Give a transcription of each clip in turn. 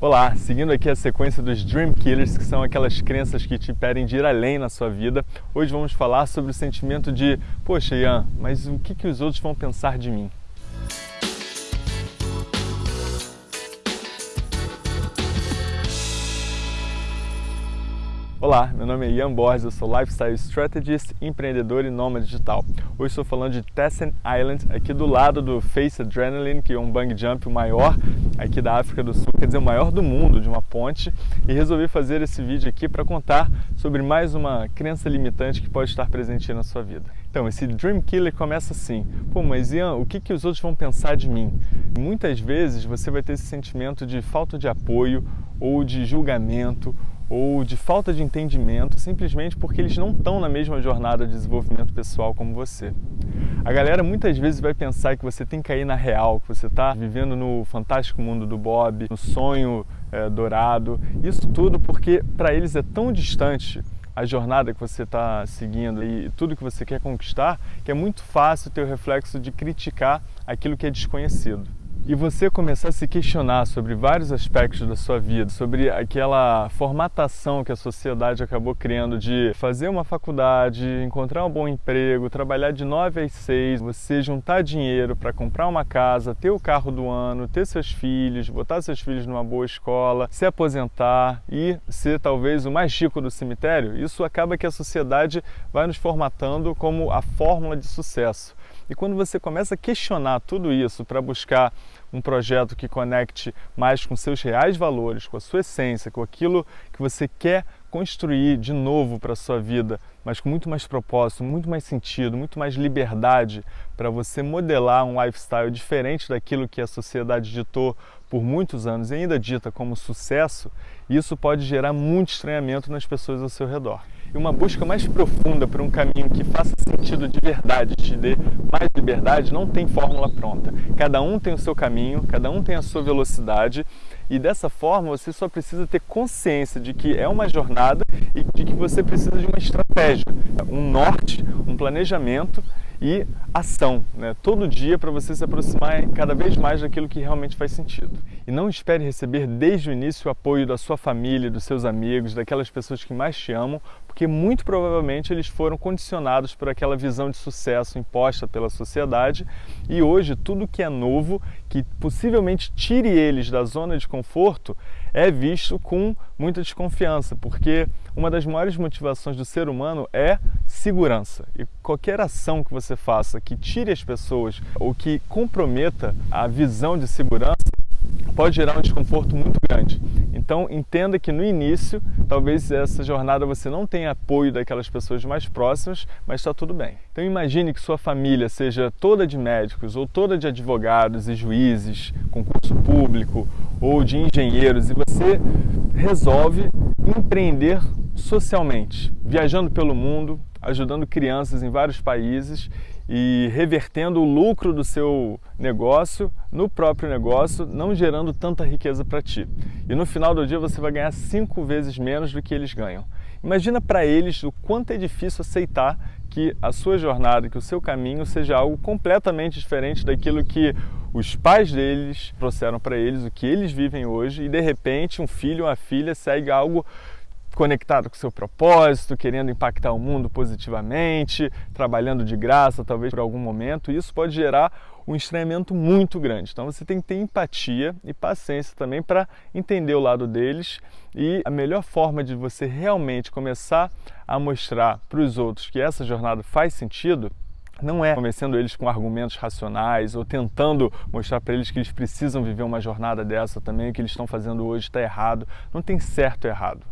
Olá, seguindo aqui a sequência dos Dream Killers, que são aquelas crenças que te impedem de ir além na sua vida, hoje vamos falar sobre o sentimento de Poxa, Ian, mas o que, que os outros vão pensar de mim? Olá, meu nome é Ian Borges, eu sou Lifestyle Strategist, empreendedor e nômade digital. Hoje estou falando de Tessen Island, aqui do lado do Face Adrenaline, que é um bungee jump maior aqui da África do Sul, quer dizer, o maior do mundo, de uma ponte, e resolvi fazer esse vídeo aqui para contar sobre mais uma crença limitante que pode estar presente na sua vida. Então, esse Dream Killer começa assim, pô, mas Ian, o que, que os outros vão pensar de mim? Muitas vezes você vai ter esse sentimento de falta de apoio ou de julgamento ou de falta de entendimento, simplesmente porque eles não estão na mesma jornada de desenvolvimento pessoal como você. A galera muitas vezes vai pensar que você tem que cair na real, que você está vivendo no fantástico mundo do Bob, no sonho é, dourado. Isso tudo porque para eles é tão distante a jornada que você está seguindo e tudo que você quer conquistar, que é muito fácil ter o reflexo de criticar aquilo que é desconhecido e você começar a se questionar sobre vários aspectos da sua vida, sobre aquela formatação que a sociedade acabou criando de fazer uma faculdade, encontrar um bom emprego, trabalhar de 9 às 6, você juntar dinheiro para comprar uma casa, ter o carro do ano, ter seus filhos, botar seus filhos numa boa escola, se aposentar e ser talvez o mais rico do cemitério, isso acaba que a sociedade vai nos formatando como a fórmula de sucesso. E quando você começa a questionar tudo isso para buscar um projeto que conecte mais com seus reais valores, com a sua essência, com aquilo que você quer construir de novo para a sua vida, mas com muito mais propósito, muito mais sentido, muito mais liberdade para você modelar um lifestyle diferente daquilo que a sociedade ditou por muitos anos e ainda dita como sucesso, isso pode gerar muito estranhamento nas pessoas ao seu redor. E uma busca mais profunda por um caminho que faça sentido de verdade, te dê mais liberdade, não tem fórmula pronta. Cada um tem o seu caminho, cada um tem a sua velocidade e dessa forma você só precisa ter consciência de que é uma jornada e de que você precisa de uma estratégia, um norte, um planejamento e ação, né? todo dia para você se aproximar cada vez mais daquilo que realmente faz sentido. E não espere receber desde o início o apoio da sua família, dos seus amigos, daquelas pessoas que mais te amam, porque muito provavelmente eles foram condicionados por aquela visão de sucesso imposta pela sociedade e hoje tudo que é novo, que possivelmente tire eles da zona de conforto, é visto com muita desconfiança, porque uma das maiores motivações do ser humano é segurança. E qualquer ação que você faça que tire as pessoas ou que comprometa a visão de segurança pode gerar um desconforto muito grande. Então entenda que no início, talvez essa jornada você não tenha apoio daquelas pessoas mais próximas, mas está tudo bem. Então imagine que sua família seja toda de médicos ou toda de advogados e juízes, concurso público ou de engenheiros e você resolve empreender socialmente, viajando pelo mundo, ajudando crianças em vários países e revertendo o lucro do seu negócio no próprio negócio, não gerando tanta riqueza para ti. E no final do dia você vai ganhar cinco vezes menos do que eles ganham. Imagina para eles o quanto é difícil aceitar que a sua jornada, que o seu caminho seja algo completamente diferente daquilo que os pais deles trouxeram para eles, o que eles vivem hoje, e de repente um filho ou uma filha segue algo conectado com seu propósito, querendo impactar o mundo positivamente, trabalhando de graça, talvez por algum momento, isso pode gerar um estranhamento muito grande. Então você tem que ter empatia e paciência também para entender o lado deles e a melhor forma de você realmente começar a mostrar para os outros que essa jornada faz sentido não é convencendo eles com argumentos racionais ou tentando mostrar para eles que eles precisam viver uma jornada dessa também, que eles estão fazendo hoje está errado. Não tem certo ou errado.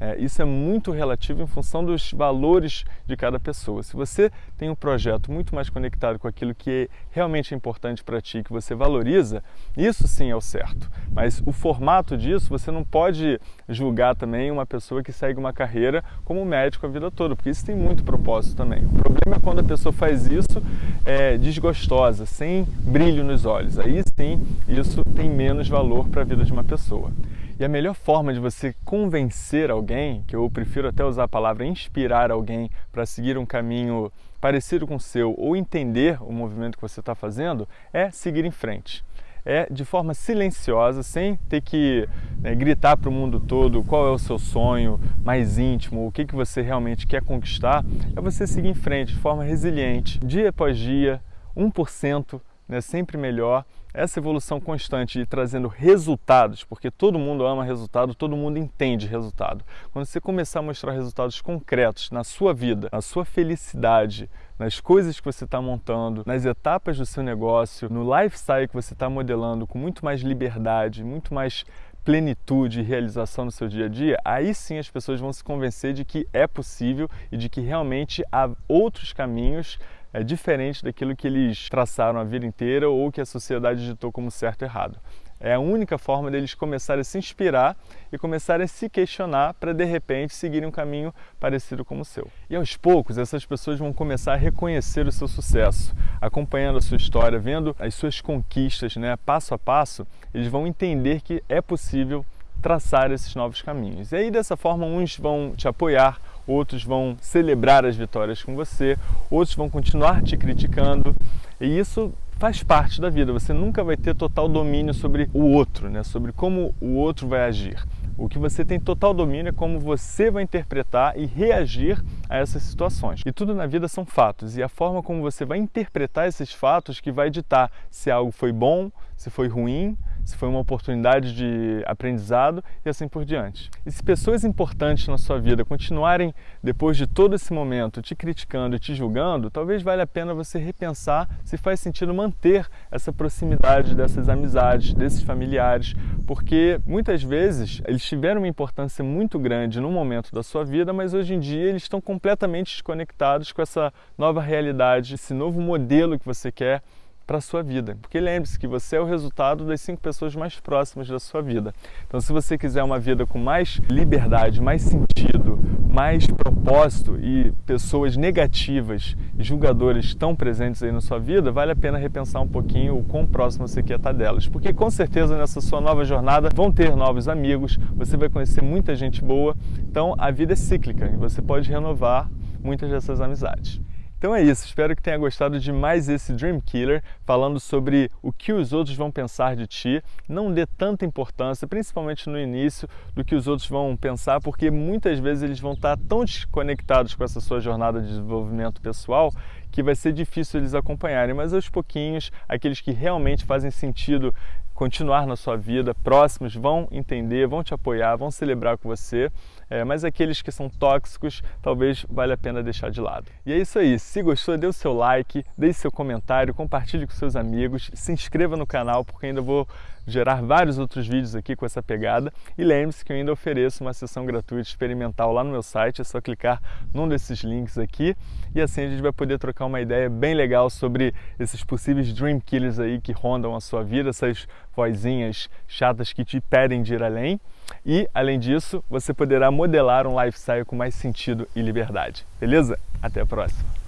É, isso é muito relativo em função dos valores de cada pessoa. Se você tem um projeto muito mais conectado com aquilo que é realmente importante para ti, que você valoriza, isso sim é o certo. Mas o formato disso, você não pode julgar também uma pessoa que segue uma carreira como médico a vida toda, porque isso tem muito propósito também. O problema é quando a pessoa faz isso é, desgostosa, sem brilho nos olhos. Aí sim, isso tem menos valor para a vida de uma pessoa. E a melhor forma de você convencer alguém, que eu prefiro até usar a palavra inspirar alguém para seguir um caminho parecido com o seu ou entender o movimento que você está fazendo, é seguir em frente. É de forma silenciosa, sem ter que né, gritar para o mundo todo qual é o seu sonho mais íntimo, o que, que você realmente quer conquistar, é você seguir em frente de forma resiliente, dia após dia, 1%, né, sempre melhor, essa evolução constante e trazendo resultados, porque todo mundo ama resultado, todo mundo entende resultado. Quando você começar a mostrar resultados concretos na sua vida, na sua felicidade, nas coisas que você está montando, nas etapas do seu negócio, no lifestyle que você está modelando com muito mais liberdade, muito mais plenitude e realização no seu dia a dia, aí sim as pessoas vão se convencer de que é possível e de que realmente há outros caminhos é diferente daquilo que eles traçaram a vida inteira ou que a sociedade ditou como certo e errado. É a única forma deles começarem a se inspirar e começarem a se questionar para de repente seguirem um caminho parecido com o seu. E aos poucos essas pessoas vão começar a reconhecer o seu sucesso, acompanhando a sua história, vendo as suas conquistas, né, passo a passo, eles vão entender que é possível traçar esses novos caminhos. E aí dessa forma uns vão te apoiar, outros vão celebrar as vitórias com você, outros vão continuar te criticando, e isso faz parte da vida. Você nunca vai ter total domínio sobre o outro, né? sobre como o outro vai agir. O que você tem total domínio é como você vai interpretar e reagir a essas situações. E tudo na vida são fatos, e a forma como você vai interpretar esses fatos que vai ditar se algo foi bom, se foi ruim, se foi uma oportunidade de aprendizado e assim por diante. E se pessoas importantes na sua vida continuarem, depois de todo esse momento, te criticando e te julgando, talvez valha a pena você repensar se faz sentido manter essa proximidade dessas amizades, desses familiares, porque muitas vezes eles tiveram uma importância muito grande no momento da sua vida, mas hoje em dia eles estão completamente desconectados com essa nova realidade, esse novo modelo que você quer para a sua vida. Porque lembre-se que você é o resultado das cinco pessoas mais próximas da sua vida. Então, se você quiser uma vida com mais liberdade, mais sentido, mais propósito e pessoas negativas e julgadoras tão presentes aí na sua vida, vale a pena repensar um pouquinho o quão próximo você quer estar delas. Porque com certeza nessa sua nova jornada vão ter novos amigos, você vai conhecer muita gente boa. Então, a vida é cíclica e você pode renovar muitas dessas amizades. Então é isso, espero que tenha gostado de mais esse Dream Killer, falando sobre o que os outros vão pensar de ti. Não dê tanta importância, principalmente no início, do que os outros vão pensar, porque muitas vezes eles vão estar tão desconectados com essa sua jornada de desenvolvimento pessoal que vai ser difícil eles acompanharem, mas aos pouquinhos, aqueles que realmente fazem sentido continuar na sua vida, próximos, vão entender, vão te apoiar, vão celebrar com você, é, mas aqueles que são tóxicos, talvez valha a pena deixar de lado. E é isso aí, se gostou, dê o seu like, deixe seu comentário, compartilhe com seus amigos, se inscreva no canal, porque ainda vou gerar vários outros vídeos aqui com essa pegada. E lembre-se que eu ainda ofereço uma sessão gratuita experimental lá no meu site, é só clicar num desses links aqui e assim a gente vai poder trocar uma ideia bem legal sobre esses possíveis dream killers aí que rondam a sua vida, essas vozinhas chatas que te pedem de ir além. E, além disso, você poderá modelar um lifestyle com mais sentido e liberdade. Beleza? Até a próxima!